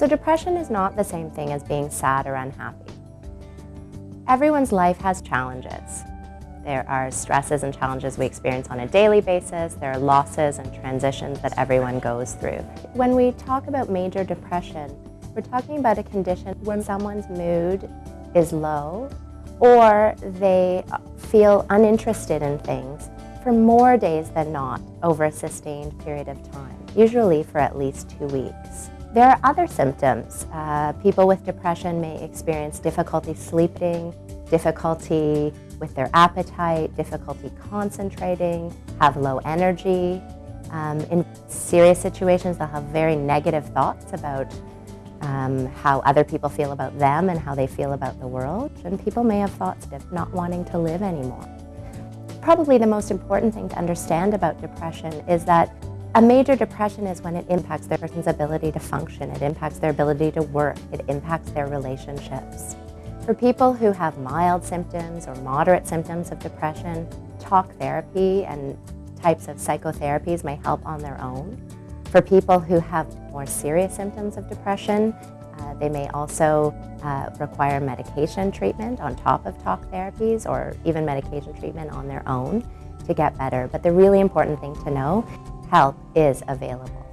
So depression is not the same thing as being sad or unhappy. Everyone's life has challenges. There are stresses and challenges we experience on a daily basis. There are losses and transitions that everyone goes through. When we talk about major depression, we're talking about a condition when someone's mood is low or they feel uninterested in things for more days than not over a sustained period of time, usually for at least two weeks. There are other symptoms. Uh, people with depression may experience difficulty sleeping, difficulty with their appetite, difficulty concentrating, have low energy. Um, in serious situations, they'll have very negative thoughts about um, how other people feel about them and how they feel about the world. And people may have thoughts of not wanting to live anymore. Probably the most important thing to understand about depression is that a major depression is when it impacts the person's ability to function, it impacts their ability to work, it impacts their relationships. For people who have mild symptoms or moderate symptoms of depression, talk therapy and types of psychotherapies may help on their own. For people who have more serious symptoms of depression, uh, they may also uh, require medication treatment on top of talk therapies or even medication treatment on their own to get better. But the really important thing to know, help is available.